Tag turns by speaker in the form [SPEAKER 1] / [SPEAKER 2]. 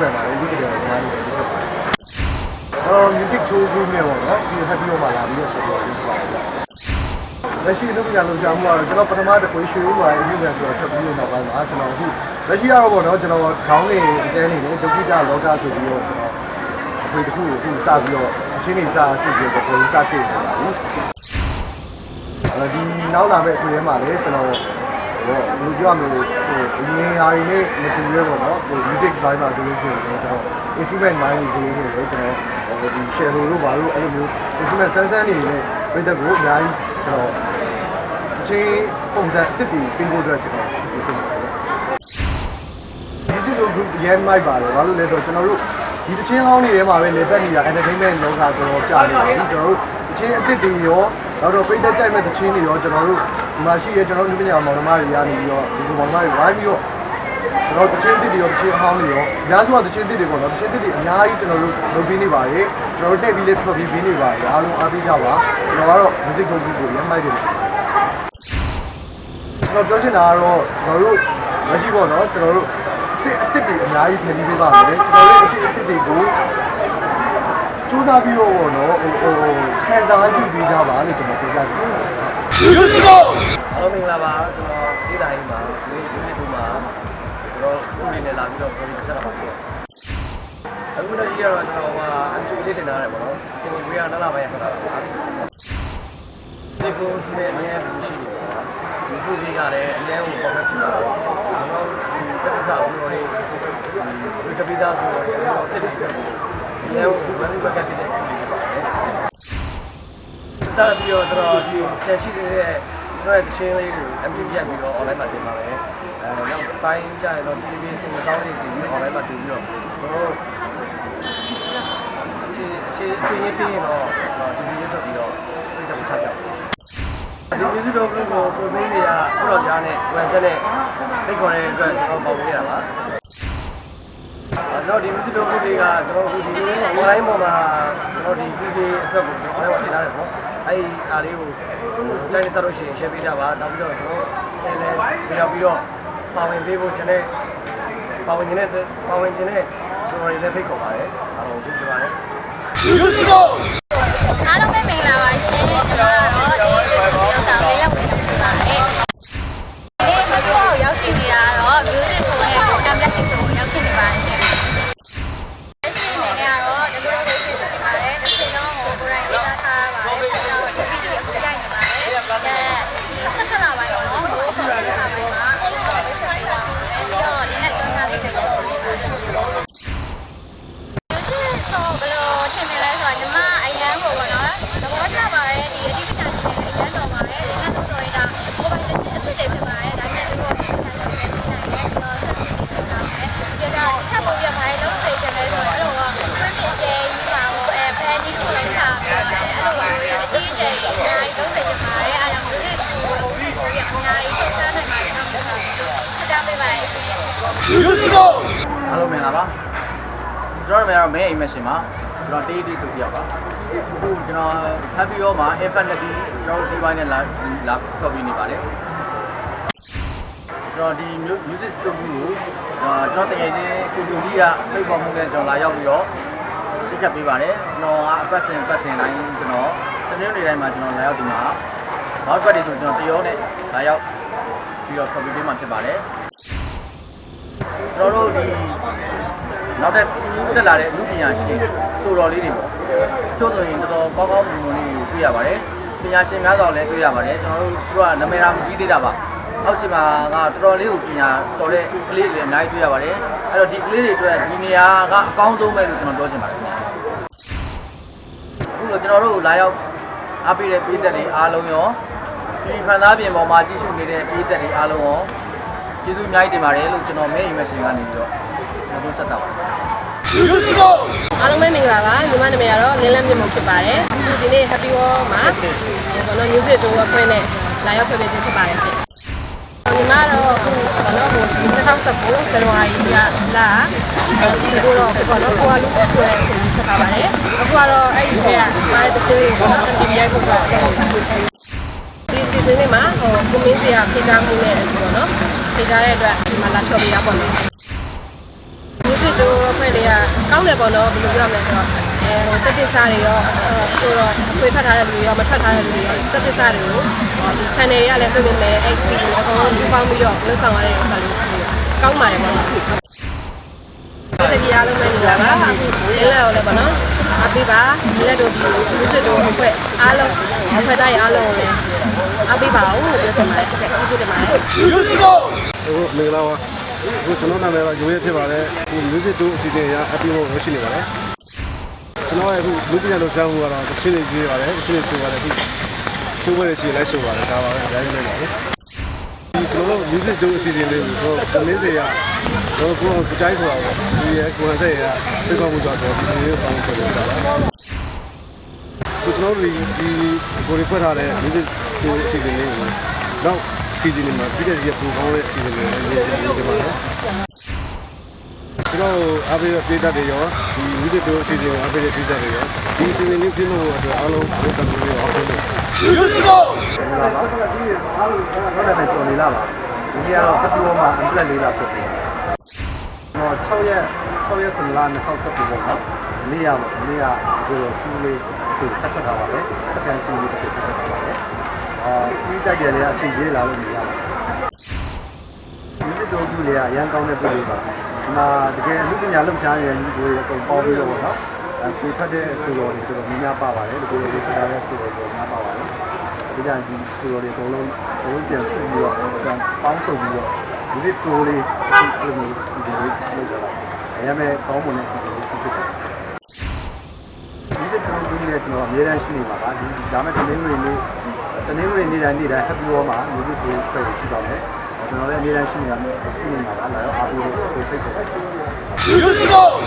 [SPEAKER 1] band ပါလေဒီကတည်းကကျွန်တော်တို့လုပ်ပါတယ်ကျွန်တော် music tour group နဲ့ပေါ့နော်ဒီ happy hour မှာလာပြီးတော့ဆက်ပြီးလုပ်ပါတယ်လက်ရှိလုပ်ကြလို့ကြာမှုကတော့ကျွန်တော်ပထမတစ်ခွေးရွှေဦးပါအင်းပြန်ဆိုတော့ထွက်ပြီးတော့နောက်ပိုင်းမှာကျွန်တော်အခုလက်ရှိကတော့ပေါ့နော်ကျွန်တော်ခေါင်းနေအကျန်းနေတယ်ဒုက္ခိတလောကဆိုပြီးတော့ကျွန်တော်အခွေတစ်ခုကိုအခုစပြီးတော့အချင်းနေစဆပြီးတော့ကိုယ်စတင်နေတာဘူးအဲဒီနောက်လာမဲ့အခွေထဲမှာလည်းကျွန်တော် ဟိုဘယ်လိုပြောရမလဲဟိုအရင်ဟာတွေနဲ့မတူရဲပေါ့နော်ဟို music vibe မှာဆိုလို့ရှိရင်လည်းကျွန်တော် instrument mind တွေဆိုလို့ရှိရင်လည်းကျွန်တော်ဟိုဒီ share လို့ပါလို့အဲ့လိုမျိုး instrument ဆန်းဆန်းနေနဲ့ပြည်သက်ကိုအများကြီးကျွန်တော်အချင်းပုံစံအစ်စ်တွေပြင်ဖို့အတွက်ကျွန်တော်ဒီစိတ်ပါတယ်ဒီစီလို group ရမ်းမိုက်ပါတယ်ဘာလို့လဲဆိုတော့ကျွန်တော်တို့ဒီတချင်းဟောင်းတွေထဲမှာပဲလေပတ်နေတာ entertainment လောကကျွန်တော်ကြာနေပြီကျွန်တော်တို့တချင်းအစ်စ်တွေရောနောက်တော့ပြည်သက်ကြိုက်မဲ့တချင်းတွေရောကျွန်တော်တို့ ဒီမှာရှိရဲကျွန်တော်တို့လူပညာမောင်နှမတွေရနေပြီးတော့ဒီလိုမောင်နှမတွေဝိုင်းပြီးတော့ကျွန်တော်တချင်းတစ်တွေရောတချင်းဟောင်းတွေရောအများစုကတချင်းတစ်တွေပေါ့နော်တချင်းတစ်တွေအများကြီးကျွန်တော်တို့လုပ်ပြီးနေပါတယ်ကျွန်တော်တို့တက်ပြီးလေးဖျော်ပြီးပြီးနေပါတယ်အားလုံးအားပေးကြပါကျွန်တော်ကတော့ music group ကိုရမ်းမိုက်တယ်ကျွန်တော်ပြောချင်တာကတော့ကျွန်တော်တို့မရှိပေါ့နော်ကျွန်တော်တို့အစ်အစ်တွေအများကြီးဖန်တီးပေးပါမယ်ကျွန်တော်တို့အစ်အစ်တွေကိုစူးစမ်းပြီးတော့ပေါ့နော်ဟိုဟိုခံစားကြည့်ပေးကြပါလို့ကျွန်တော်ပြောပြချင်ပါတယ်
[SPEAKER 2] အား လုံးမင်္ဂလာပါကျွန်တော်ဒေတာကြီးမှာဒီဒီနေ့ဒီမှာကျွန်တော်ခုနေနဲ့လာပြီးတော့ပြောပြဆက်တာပါဖြစ်အခုတော့ရှိရတော့ကျွန်တော်ကအတူလေးတင်ထားရတယ်ပေါ့နော်စင်ဝေးရနလာပိုင်းခတာပါဒီကိုနဲ့အများကြီးရှိနေပါဒီခုလေးကလည်းအများကိုပေါ်ဖက်ဖြစ်လာတယ်ကျွန်တော်ဒီတက်ဆာဆိုတော့ဒီတပိသားဆိုတော့ဒီတော့တက်တယ်အများကိုဘယ်လိုပဲကတ်တယ်ဖြစ်ပါတယ်တာပြီးတော့ကျွန်တော်ဒီတက်ရှိနေတဲ့ကျွန် တော်ရဲ့ချင်းလေးကို MT ပြတ်ပြီးတော့ online မှာတင်ပါမယ်အဲနောက်ပိုင်းကျရင်တော့ဒီဒီစင်စောင်းလေးတင်ပြီး online မှာတင်ပြီးတော့ကျွန်တော်အခြေအခြေပြင်းပြင်းတော့ဒီဗီဒီယိုထုတ်ပြီးတော့ပြတ်ချပြဒီဗီဒီယိုကိုကိုပရိုမင်းတွေကခုတော့ကြားနဲ့ဝယ်ဆက်နဲ့ဖိတ်ခေါ်တဲ့အတွက်ကျွန်တော်ပေါ့ပြရတာပါကျွန်တော်ဒီဗီဒီယိုကိုတွေကကျွန်တော်ဒီ online ပေါ်မှာကျွန်တော်ဒီဗီဒီယိုအတွက်ကိုကျွန်တော်တင်ထားတယ်ပေါ့ အဲ့ဒီအားလေးကိုကြိုက်တဲ့တော့ရှင် share ပေးကြပါနောက်ပြီးတော့ကျွန်တော်လည်းလည်းပြီးတော့ပြီးတော့ပါဝင်ပေးဖို့ကျွန်တော်ပါဝင်ခြင်းနဲ့ပါဝင်ခြင်းနဲ့ကျွန်တော်လည်းဖိတ်ခေါ်ပါတယ်အားလုံးကျေးဇူးပါတယ်
[SPEAKER 3] အား
[SPEAKER 4] အားလုံးမင်္ဂလာပါကျွန်တော်တို့ကတော့မဲအိမ်မရှင်ပါကျွန်တော်တေးတေးဆိုပြရပါအခုကျွန်တော် happy yo မှာ infinity ကျွန်တော်ဒီဘိုင်းနဲ့လာလာဖော်ပြနေပါတယ်ကျွန်တော်ဒီ music studio ကိုကျွန်တော်တကယ်ချင်းကိုတူကြီးကဖိတ်ပေါ်မှုနဲ့ကျွန်တော်လာရောက်ပြီးတော့တက်ချက်ပေးပါတယ်ကျွန်တော်ကအပတ်စဉ်ပတ်စဉ်တိုင်းကျွန်တော်တနင်္ဂနွေတိုင်းမှာကျွန်တော်လာရောက်ဒီမှာဘောက်ဘက်တွေဆိုကျွန်တော်တရောနဲ့လာရောက်ပြီးတော့ဖော်ပြပေးမှာဖြစ်ပါတယ် ကျွန်တော်တို့ဒီနောက်တက်တက်လာတဲ့လူပညာရှင်ဆိုတော်လေးတွေပေါ့ချို့ဆိုရင်တော်တော်ကောင်းကောင်းမွန်မွန်လေးကိုတွေ့ရပါတယ်ပညာရှင်များစွာလည်းတွေ့ရပါတယ်ကျွန်တော်တို့သူကနာမည်ရာမပြီးသေးတာပါအောက်ချင်မှာကတော်တော်လေးကိုပညာတော်တဲ့ကလေးတွေအများကြီးတွေ့ရပါတယ်အဲ့တော့ဒီကလေးတွေအတွက်ဒီနေရာကအကောင်းဆုံးပဲလို့ကျွန်တော်ပြောချင်ပါတယ်အခုတော့ကျွန်တော်တို့လာရောက်အားပေးတဲ့ပြည်သက်တွေအားလုံးရောဒီဖန်သားပြင်ပေါ်မှာကြည့်ရှုနေတဲ့ပြည်သက်တွေအားလုံးရော ကျေးဇူးအများကြီးတင်ပါတယ်လို့ကျွန်တော်မဲအိမ်မရှင်ကနေပြီးတော့ပြောဆက်တာပါ
[SPEAKER 5] အားလုံးပဲမင်္ဂလာပါညီမနာမည်ကတော့လင်းလန်းမြင့်မုံဖြစ်ပါတယ်ဒီဒီနေ့ Happy Wall မှာဘောနော် music တို့အခွင့်နဲ့လာရောက်ဖွဲ့ပေးခြင်းဖြစ်ပါတယ်ရှင်ညီမတော့အခုဘောနော်ဟို2019ဇန်နဝါရီကလာဒီလိုတော့ဘောနော်ကိုအလူဆိုတဲ့ကိုဖြစ်ပါပါတယ်အခုကတော့အဲ့ဒီဆရာမားတဲ့တချင်းလေးကို MTV ကိုတော့ဒီစီစဉ်လေးမှာဟိုကိုမင်းစီကဖိချာမှုနဲ့ပေါ့နော် ဖိချာတဲ့အတွက်ဒီမှာလာထွက်ပေးတာပေါ့နော် music music တို့အဖွဲ့တွေကကောင်းတယ်ပေါ့နော်ဘယ်လိုပြောမလဲဆိုတော့အဲဟိုတက်တက်စားတွေရောဆိုတော့အခွေဖတ်ထားတဲ့လူတွေရောမဖတ်ထားတဲ့လူတွေရောတက်တက်စားတွေကိုဒီ channel တွေကလည်းပြင်ပြင်မယ် XC တွေအကုန်လုံးပူပေါင်းပြီးတော့လှုပ်ဆောင်ရတဲ့ဥစ္စာလေးကောင်းပါတယ်ပေါ့နော်ဒီတည်းအားလုံးပဲညီလာပါအခုလဲလဲရောလဲပေါ့နော်အပိပါလက်တို့ဒီ music တို့အဖွဲ့အားလုံးအဖွဲ့သားတွေအားလုံးကိုလည်း အပိပါဦးလို့ပြောချင်ပါတယ်ဟုတ်ကဲ့ကျေးဇူးတင်ပါတယ်
[SPEAKER 6] ဟုတ်မင်္ဂလာပါအခုကျွန်တော်နာမည်ကရိုးရဲဖြစ်ပါတယ်အခု music 2အစီအစဉ်အရအပြည့်လို့ရရှိနေပါတယ်ကျွန်တော်ရဲ့အခုလူပညာလုပ်ဆောင်မှုကတော့တစ်ချင်းလေးကြီးပါတယ်တစ်ချင်းလေးဆိုပါတယ်အခုဆိုးဝဲရှိလိုက်ဆိုပါတယ်ဒါပါပဲအများကြီးနေပါလေဒီကျွန်တော်တို့ music 2အစီအစဉ်လေးကိုတော့ကိုလင်းစေရတော့ကိုကိုကြိုက်ဆိုတာပေါ့ဒီရဲ့ကိုဟန်ဆက်ရသိကောင်းမှုကြတော့ဒီလိုအောင်ဆိုလို့တာပါ ကိုကျွန်တော်တို့ဒီကိုရီဖွက်ထားတဲ့ music 2အစီအစဉ်လေးကိုတော့စီဇန်မှာပြည်တဲ့ရပူကောင်းတဲ့အစီအစဉ်လေးရေးရေးဒီမှာနော်ကျွန်တော်အားပေးပြည်သက်တွေရောဒီ music 2အစီအစဉ်ကိုအားပေးတဲ့ပြည်သက်တွေရောဒီအစီအစဉ်လေးပြည့်လို့အတွက်အားလုံးဘုရားတော်ကိုအားပေးလို့
[SPEAKER 7] မင်္ဂလာပါဟုတ်တယ်ကျော်နေလာပါဒီနေ့ကတော့အပီဝမှာ unplugged လေးလာဖြစ်တယ်ကျွန်တော်6ရက်6ရက်9လ2019ပေါ့နော်နေ့ရပေါ့နေ့ရဒီလိုစီးလေး ကိုတက်ခတ်ထားပါပဲစကန်စီးလေးတစ်ခုတက်ခတ်ထားပါပဲအာစီးတက်ကြလေအစီရေးလာလို့နေရပါတယ်ဒီစစ်တော်ကြီးလေးကရန်ကောင်းတဲ့ပြည်လေးပါဒီမှာတကယ်အမှုပညာလှုပ်ရှားနေတဲ့လူတွေအကုန်ပေါင်းပြီးတော့ပေါ့နော်အခုဖတ်တဲ့အဆိုတော်တွေတော်တော်များများပါပါတယ်ဒီလိုလေးဖတ်ထားတဲ့အဆိုတော်တွေများပါပါတယ်ဒီကြဒီဆိုတော်တွေအကုန်လုံးအကုန်လုံးပြန်စုပြီးတော့ပြန်ပေါင်းစုံပြီးတော့ဒီစစ်တိုးလေးအဲ့လိုမျိုးစီစဉ်လေးလုပ်ကြတာအရင်မဲ့ကောင်းမွန်တဲ့စီစဉ်လေးဖြစ် တယ်ဒီတဲ့ပုံကြီးနဲ့ကျွန်တော်အများအားရှိနေပါပါဒီဒါမဲ့တနင်္ဂနွေနေ့တနင်္ဂနွေနေ့တိုင်းနေ့တိုင်း Happy Hour မှာ music ကိုဖွဲ့ရှိပါမယ်ကျွန်တော်လည်းအများအားရှိနေတာရှိနေမှာပါလာတော့အားပေးလို့ဖိတ်ခေါ်ပါတယ်